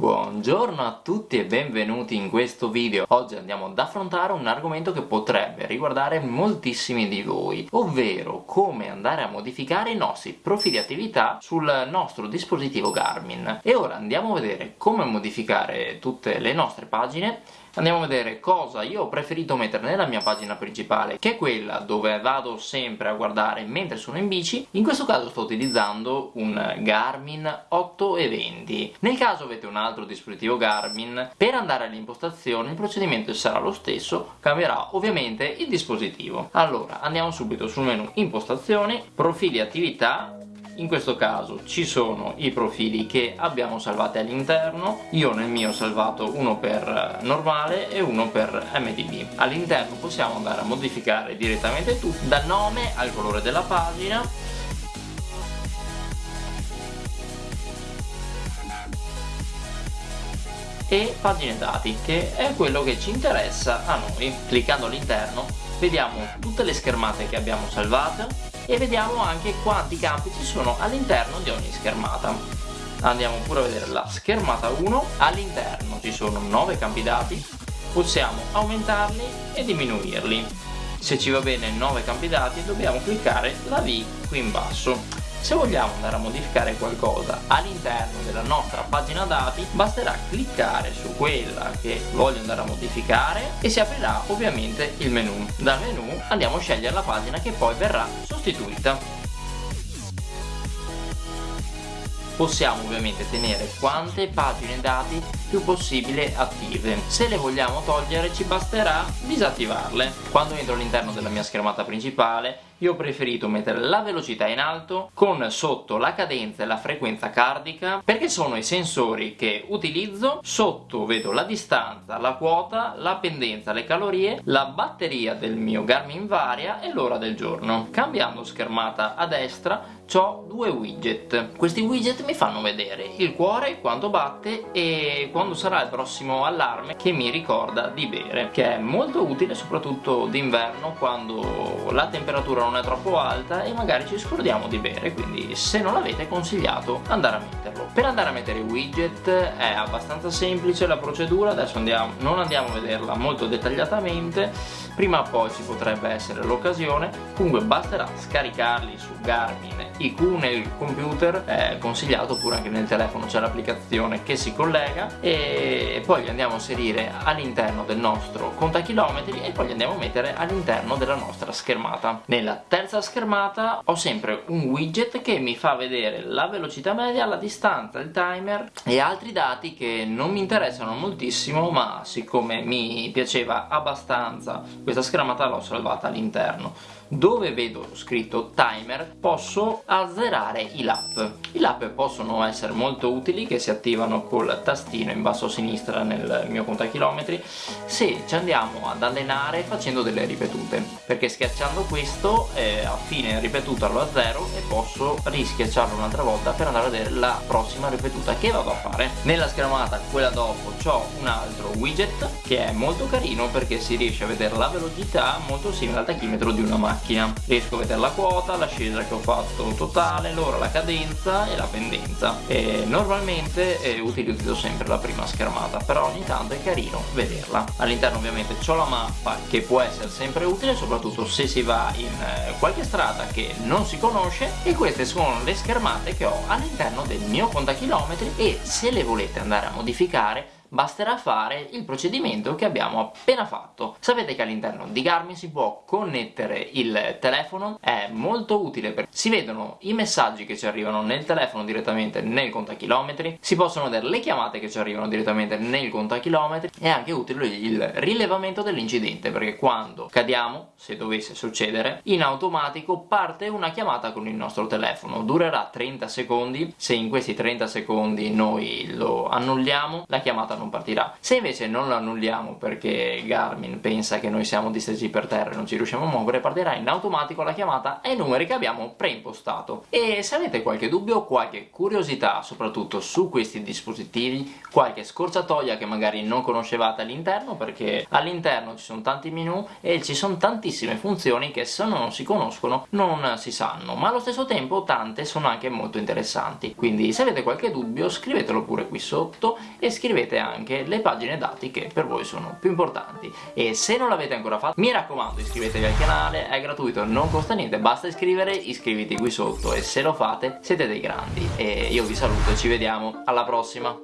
Buongiorno a tutti e benvenuti in questo video. Oggi andiamo ad affrontare un argomento che potrebbe riguardare moltissimi di voi, ovvero come andare a modificare i nostri profili attività sul nostro dispositivo Garmin. E ora andiamo a vedere come modificare tutte le nostre pagine andiamo a vedere cosa io ho preferito mettere nella mia pagina principale che è quella dove vado sempre a guardare mentre sono in bici. In questo caso sto utilizzando un Garmin 820 nel caso avete un altro dispositivo Garmin per andare alle impostazioni il procedimento sarà lo stesso cambierà ovviamente il dispositivo. Allora andiamo subito sul menu impostazioni profili attività in questo caso ci sono i profili che abbiamo salvati all'interno. Io nel mio ho salvato uno per normale e uno per MDB all'interno possiamo andare a modificare direttamente tutto dal nome al colore della pagina. E pagine dati che è quello che ci interessa a noi. Cliccando all'interno vediamo tutte le schermate che abbiamo salvato e vediamo anche quanti campi ci sono all'interno di ogni schermata. Andiamo pure a vedere la schermata 1 all'interno ci sono 9 campi dati. Possiamo aumentarli e diminuirli. Se ci va bene 9 campi dati dobbiamo cliccare la V qui in basso se vogliamo andare a modificare qualcosa all'interno della nostra pagina dati basterà cliccare su quella che voglio andare a modificare e si aprirà ovviamente il menu. Dal menu andiamo a scegliere la pagina che poi verrà sostituita. possiamo ovviamente tenere quante pagine dati più possibile attive. Se le vogliamo togliere ci basterà disattivarle. Quando entro all'interno della mia schermata principale io ho preferito mettere la velocità in alto con sotto la cadenza e la frequenza cardica perché sono i sensori che utilizzo. Sotto vedo la distanza, la quota, la pendenza, le calorie la batteria del mio Garmin Varia e l'ora del giorno. Cambiando schermata a destra ho due widget. Questi widget mi fanno vedere il cuore quanto batte e quando sarà il prossimo allarme che mi ricorda di bere che è molto utile soprattutto d'inverno quando la temperatura non è troppo alta e magari ci scordiamo di bere quindi se non l'avete consigliato andare a metterlo per andare a mettere i widget è abbastanza semplice la procedura adesso andiamo, non andiamo a vederla molto dettagliatamente prima o poi ci potrebbe essere l'occasione. Comunque basterà scaricarli su Garmin. IQ nel computer è consigliato oppure anche nel telefono c'è l'applicazione che si collega e poi li andiamo a inserire all'interno del nostro contachilometri e poi li andiamo a mettere all'interno della nostra schermata. Nella terza schermata ho sempre un widget che mi fa vedere la velocità media, la distanza, il timer e altri dati che non mi interessano moltissimo ma siccome mi piaceva abbastanza questa schermata l'ho salvata all'interno dove vedo scritto timer posso azzerare i lap. I lap possono essere molto utili che si attivano col tastino in basso a sinistra nel mio contachilometri se ci andiamo ad allenare facendo delle ripetute perché schiacciando questo eh, a fine ripetuta lo azzero e posso rischiacciarlo un'altra volta per andare a vedere la prossima ripetuta che vado a fare. Nella schermata quella dopo ho un altro widget che è molto carino perché si riesce a vedere la velocità molto simile al tachimetro di una macchina macchina riesco a vedere la quota, l'ascesa che ho fatto totale, l'ora, la cadenza e la pendenza. E normalmente eh, utilizzo sempre la prima schermata però ogni tanto è carino vederla. All'interno ovviamente ho la mappa che può essere sempre utile soprattutto se si va in eh, qualche strada che non si conosce e queste sono le schermate che ho all'interno del mio contachilometri e se le volete andare a modificare basterà fare il procedimento che abbiamo appena fatto. Sapete che all'interno di Garmin si può connettere il telefono è molto utile perché si vedono i messaggi che ci arrivano nel telefono direttamente nel contachilometri si possono vedere le chiamate che ci arrivano direttamente nel contachilometri è anche utile il rilevamento dell'incidente perché quando cadiamo se dovesse succedere in automatico parte una chiamata con il nostro telefono. Durerà 30 secondi se in questi 30 secondi noi lo annulliamo la chiamata non partirà se invece non lo annulliamo perché Garmin pensa che noi siamo distesi per terra e non ci riusciamo a muovere partirà in automatico la chiamata ai numeri che abbiamo preimpostato. E se avete qualche dubbio o qualche curiosità soprattutto su questi dispositivi qualche scorciatoia che magari non conoscevate all'interno perché all'interno ci sono tanti menu e ci sono tantissime funzioni che se non si conoscono non si sanno ma allo stesso tempo tante sono anche molto interessanti. Quindi se avete qualche dubbio scrivetelo pure qui sotto e scrivete anche le pagine dati che per voi sono più importanti. E se non l'avete ancora fatto mi raccomando iscrivetevi al canale è gratuito non costa niente basta iscrivere iscriviti qui sotto e se lo fate siete dei grandi. E io vi saluto ci vediamo. Alla prossima